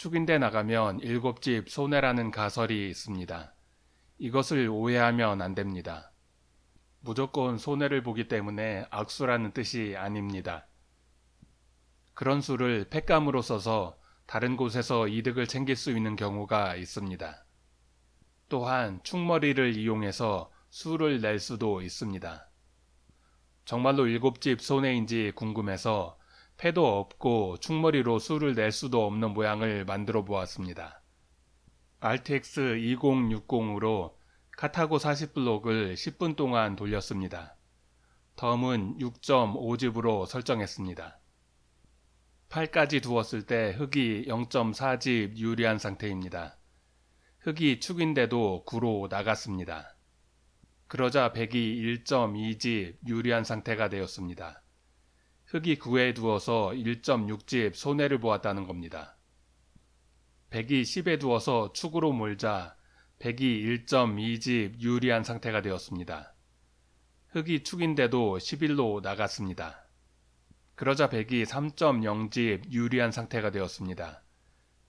축인대 나가면 일곱 집 손해라는 가설이 있습니다. 이것을 오해하면 안 됩니다. 무조건 손해를 보기 때문에 악수라는 뜻이 아닙니다. 그런 수를 팩감으로 써서 다른 곳에서 이득을 챙길 수 있는 경우가 있습니다. 또한 축머리를 이용해서 수를 낼 수도 있습니다. 정말로 일곱 집 손해인지 궁금해서 패도 없고 축머리로 수를 낼 수도 없는 모양을 만들어 보았습니다. RTX 2060으로 카타고 40블록을 10분 동안 돌렸습니다. 덤은 6.5집으로 설정했습니다. 8까지 두었을 때 흙이 0.4집 유리한 상태입니다. 흙이 축인데도 9로 나갔습니다. 그러자 100이 1.2집 유리한 상태가 되었습니다. 흙이 9에 두어서 1.6집 손해를 보았다는 겁니다. 100이 10에 두어서 축으로 몰자 100이 1.2집 유리한 상태가 되었습니다. 흙이 축인데도 11로 나갔습니다. 그러자 100이 3.0집 유리한 상태가 되었습니다.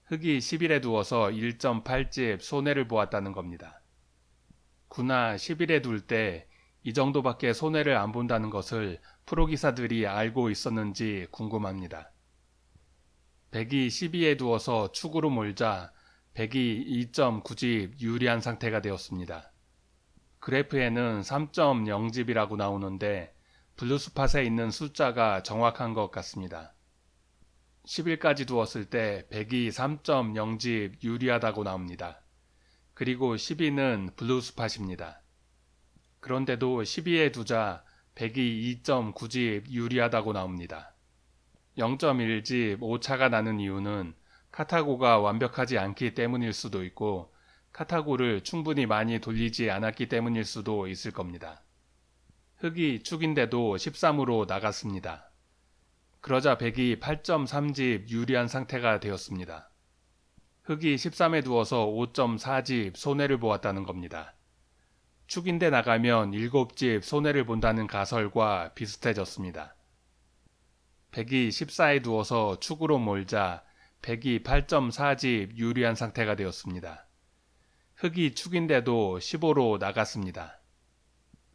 흙이 11에 두어서 1.8집 손해를 보았다는 겁니다. 9나 11에 둘 때 이 정도밖에 손해를 안 본다는 것을 프로기사들이 알고 있었는지 궁금합니다. 100이 12에 두어서 축으로 몰자 100이 2.9집 유리한 상태가 되었습니다. 그래프에는 3.0집이라고 나오는데 블루스팟에 있는 숫자가 정확한 것 같습니다. 10일까지 두었을 때 100이 3.0집 유리하다고 나옵니다. 그리고 12는 블루스팟입니다. 그런데도 12에 두자 100이 2.9집 유리하다고 나옵니다. 0.1집 오차가 나는 이유는 카타고가 완벽하지 않기 때문일 수도 있고 카타고를 충분히 많이 돌리지 않았기 때문일 수도 있을 겁니다. 흙이 축인데도 13으로 나갔습니다. 그러자 100이 8.3집 유리한 상태가 되었습니다. 흙이 13에 두어서 5.4집 손해를 보았다는 겁니다. 축인데 나가면 7집 손해를 본다는 가설과 비슷해졌습니다. 100이 14에 두어서 축으로 몰자 100이 8.4집 유리한 상태가 되었습니다. 흙이 축인데도 15로 나갔습니다.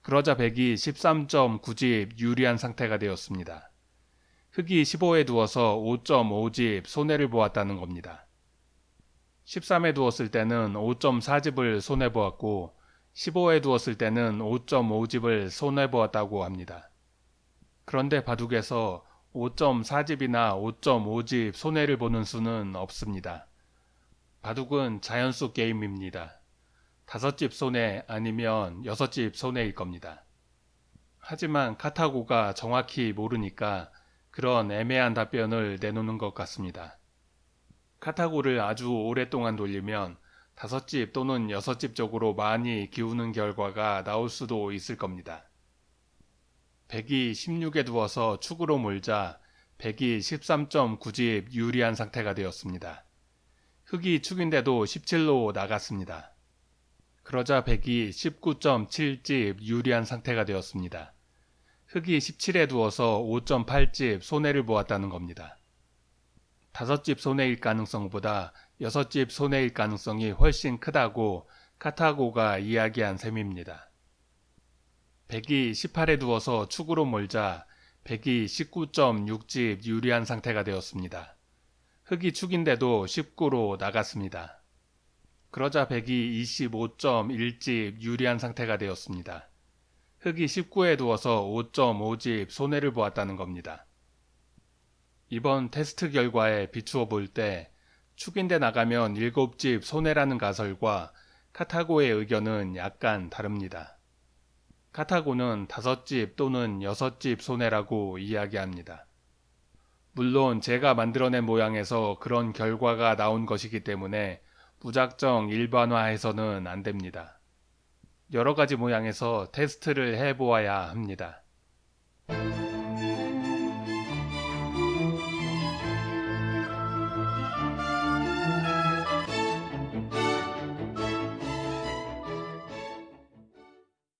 그러자 100이 13.9집 유리한 상태가 되었습니다. 흙이 15에 두어서 5.5집 손해를 보았다는 겁니다. 13에 두었을 때는 5.4집을 손해보았고 15에 두었을 때는 5.5집을 손해보았다고 합니다. 그런데 바둑에서 5.4집이나 5.5집 손해를 보는 수는 없습니다. 바둑은 자연수 게임입니다. 5집 손해 아니면 6집 손해일 겁니다. 하지만 카타고가 정확히 모르니까 그런 애매한 답변을 내놓는 것 같습니다. 카타고를 아주 오랫동안 돌리면 다섯 집 또는 여섯 집 쪽으로 많이 기우는 결과가 나올 수도 있을 겁니다. 100이 16에 두어서 축으로 몰자 100이 13.9집 유리한 상태가 되었습니다. 흙이 축인데도 17로 나갔습니다. 그러자 100이 19.7집 유리한 상태가 되었습니다. 흙이 17에 두어서 5.8집 손해를 보았다는 겁니다. 다섯 집 손해일 가능성보다 여섯 집 손해일 가능성이 훨씬 크다고 카타고가 이야기한 셈입니다. 100이 18에 두어서 축으로 몰자 100이 19.6집 유리한 상태가 되었습니다. 흙이 축인데도 19로 나갔습니다. 그러자 100이 25.1집 유리한 상태가 되었습니다. 흙이 19에 두어서 5.5집 손해를 보았다는 겁니다. 이번 테스트 결과에 비추어 볼 때 축인데 나가면 7집 손해라는 가설과 카타고의 의견은 약간 다릅니다. 카타고는 5집 또는 6집 손해라고 이야기합니다. 물론 제가 만들어낸 모양에서 그런 결과가 나온 것이기 때문에 무작정 일반화해서는 안 됩니다. 여러 가지 모양에서 테스트를 해보아야 합니다.